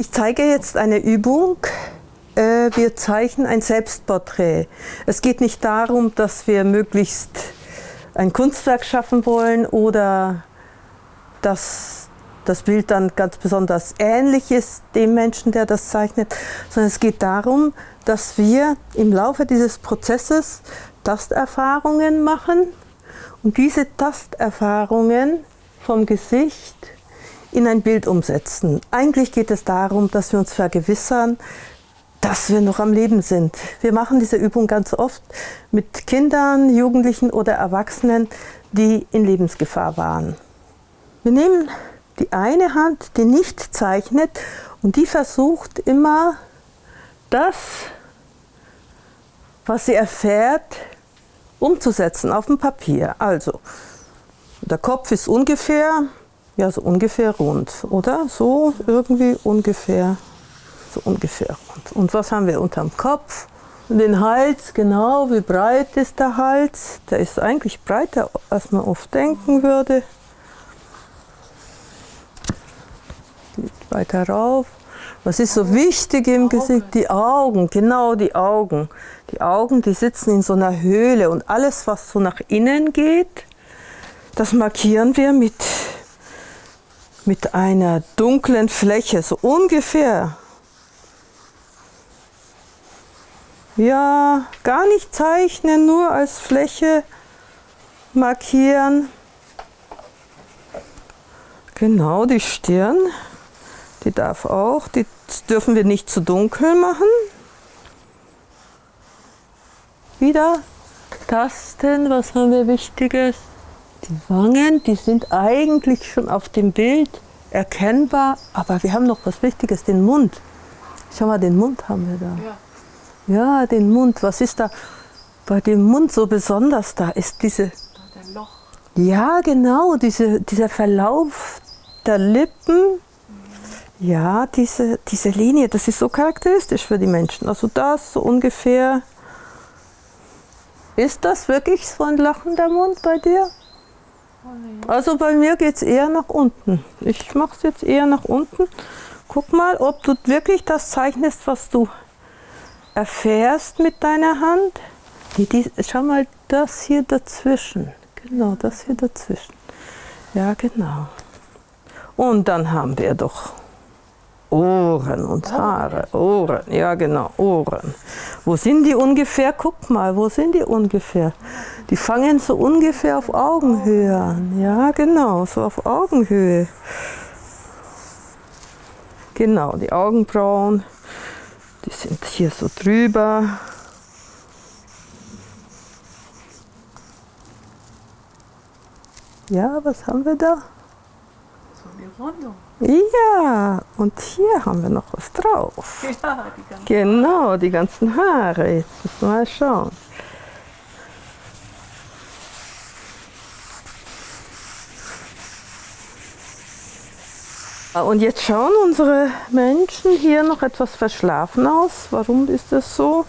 Ich zeige jetzt eine Übung. Äh, wir zeichnen ein Selbstporträt. Es geht nicht darum, dass wir möglichst ein Kunstwerk schaffen wollen oder dass das Bild dann ganz besonders ähnlich ist dem Menschen, der das zeichnet, sondern es geht darum, dass wir im Laufe dieses Prozesses Tasterfahrungen machen und diese Tasterfahrungen vom Gesicht in ein Bild umsetzen. Eigentlich geht es darum, dass wir uns vergewissern, dass wir noch am Leben sind. Wir machen diese Übung ganz oft mit Kindern, Jugendlichen oder Erwachsenen, die in Lebensgefahr waren. Wir nehmen die eine Hand, die nicht zeichnet und die versucht immer das, was sie erfährt, umzusetzen auf dem Papier. Also, der Kopf ist ungefähr ja, so ungefähr rund, oder? So irgendwie ungefähr, so ungefähr rund. Und was haben wir unterm Kopf? Den Hals, genau, wie breit ist der Hals? Der ist eigentlich breiter, als man oft denken würde. Geht weiter rauf. Was ist so wichtig im Gesicht? Die Augen, genau die Augen. Die Augen, die sitzen in so einer Höhle und alles, was so nach innen geht, das markieren wir mit mit einer dunklen Fläche, so ungefähr. Ja, gar nicht zeichnen, nur als Fläche markieren. Genau, die Stirn, die darf auch, die dürfen wir nicht zu dunkel machen. Wieder tasten, was haben wir Wichtiges? Die Wangen, die sind eigentlich schon auf dem Bild erkennbar, aber wir haben noch was Wichtiges, den Mund. Schau mal, den Mund haben wir da. Ja, ja den Mund. Was ist da bei dem Mund so besonders da? Ist diese... Der Loch. Ja, genau, diese, dieser Verlauf der Lippen. Ja, diese, diese Linie, das ist so charakteristisch für die Menschen. Also das so ungefähr. Ist das wirklich so ein lachender Mund bei dir? Also bei mir geht es eher nach unten. Ich mache es jetzt eher nach unten. Guck mal, ob du wirklich das zeichnest, was du erfährst mit deiner Hand. Schau mal, das hier dazwischen. Genau, das hier dazwischen. Ja, genau. Und dann haben wir doch Ohren und Haare. Ohren, ja genau, Ohren. Wo sind die ungefähr? Guck mal, wo sind die ungefähr? Die fangen so ungefähr auf Augenhöhe an. Ja, genau, so auf Augenhöhe. Genau, die Augenbrauen, die sind hier so drüber. Ja, was haben wir da? Ja, und hier haben wir noch was drauf. Ja, die genau, die ganzen Haare. Jetzt müssen wir mal schauen. Und jetzt schauen unsere Menschen hier noch etwas verschlafen aus. Warum ist das so?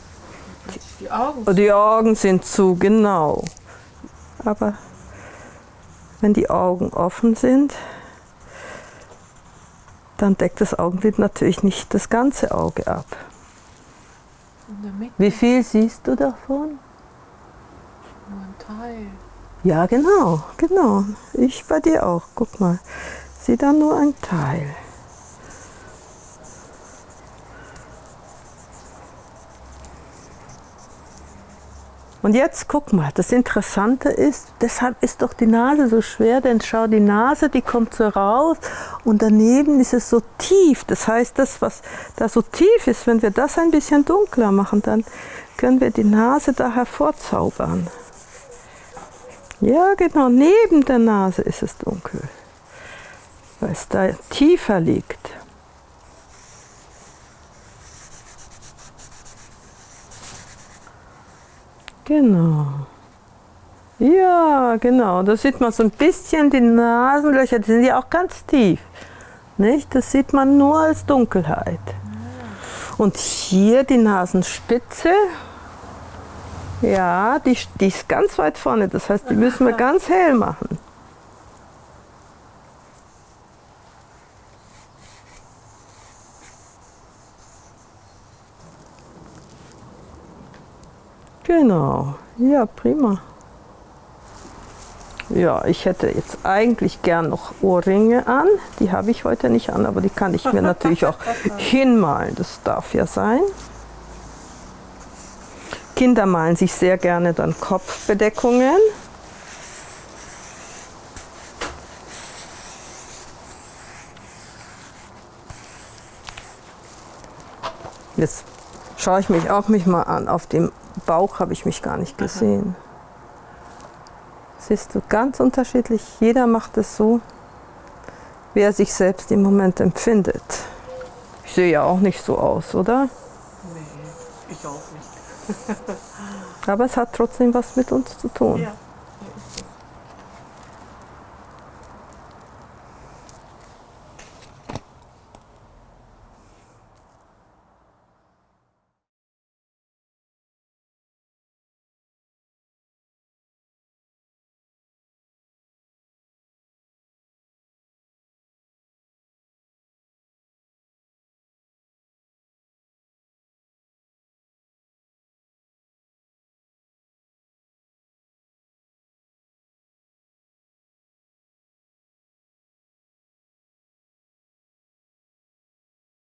Die Augen. Die Augen sind zu, genau. Aber wenn die Augen offen sind, dann deckt das Augenlid natürlich nicht das ganze Auge ab. Wie viel siehst du davon? Nur ein Teil. Ja, genau, genau. Ich bei dir auch. Guck mal, sieh da nur ein Teil. Und jetzt guck mal, das Interessante ist, deshalb ist doch die Nase so schwer, denn schau, die Nase, die kommt so raus und daneben ist es so tief. Das heißt, das, was da so tief ist, wenn wir das ein bisschen dunkler machen, dann können wir die Nase da hervorzaubern. Ja, genau, neben der Nase ist es dunkel, weil es da tiefer liegt. Genau. Ja, genau. Da sieht man so ein bisschen die Nasenlöcher, die sind ja auch ganz tief. Nicht? Das sieht man nur als Dunkelheit. Und hier die Nasenspitze, ja, die, die ist ganz weit vorne. Das heißt, die müssen wir ganz hell machen. Genau, ja, prima. Ja, ich hätte jetzt eigentlich gern noch Ohrringe an. Die habe ich heute nicht an, aber die kann ich mir natürlich auch hinmalen. Das darf ja sein. Kinder malen sich sehr gerne dann Kopfbedeckungen. Jetzt schaue ich mich auch mich mal an. Auf dem Bauch habe ich mich gar nicht gesehen. Siehst du, ganz unterschiedlich. Jeder macht es so, wie er sich selbst im Moment empfindet. Ich sehe ja auch nicht so aus, oder? Nee, ich auch nicht. Aber es hat trotzdem was mit uns zu tun. Ja.